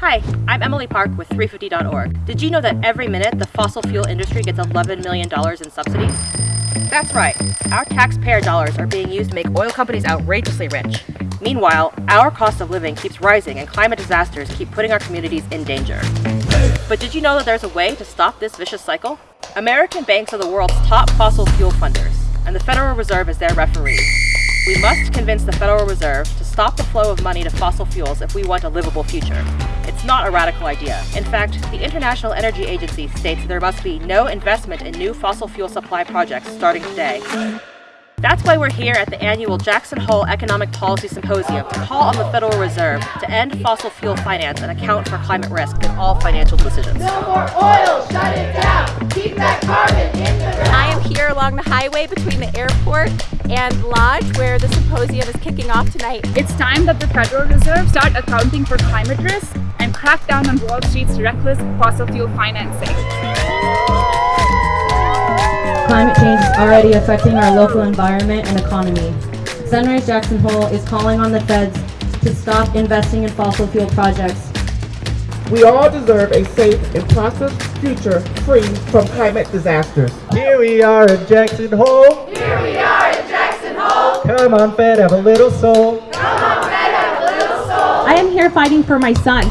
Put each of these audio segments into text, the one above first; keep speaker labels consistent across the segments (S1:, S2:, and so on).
S1: Hi, I'm Emily Park with 350.org. Did you know that every minute the fossil fuel industry gets $11 million in subsidies? That's right, our taxpayer dollars are being used to make oil companies outrageously rich. Meanwhile, our cost of living keeps rising and climate disasters keep putting our communities in danger. But did you know that there's a way to stop this vicious cycle? American banks are the world's top fossil fuel funders, and the Federal Reserve is their referee. We must convince the Federal Reserve to stop the flow of money to fossil fuels if we want a livable future. It's not a radical idea. In fact, the International Energy Agency states there must be no investment in new fossil fuel supply projects starting today. That's why we're here at the annual Jackson Hole Economic Policy Symposium to call on the Federal Reserve to end fossil fuel finance and account for climate risk in all financial decisions.
S2: No more oil,
S3: along the highway between the airport and Lodge where the symposium is kicking off tonight.
S4: It's time that the Federal Reserve start accounting for climate risk and crack down on Wall Street's reckless fossil fuel financing.
S5: Climate change is already affecting our local environment and economy. Sunrise Jackson Hole is calling on the feds to stop investing in fossil fuel projects.
S6: We all deserve a safe and prosperous future free from climate disasters.
S7: Here we are in Jackson Hole.
S2: Here we are in Jackson Hole.
S7: Come on, Fed, have a little soul.
S2: Come on, Fed, have a little soul.
S8: I am here fighting for my son.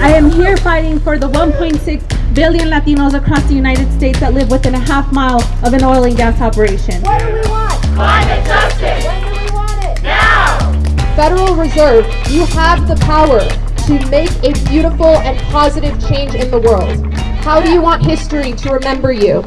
S8: I am here fighting for the 1.6 billion Latinos across the United States that live within a half mile of an oil and gas operation.
S2: What do we want? Climate justice. When do we want it? Now.
S9: Federal Reserve, you have the power to make a beautiful and positive change in the world. How do you want history to remember you?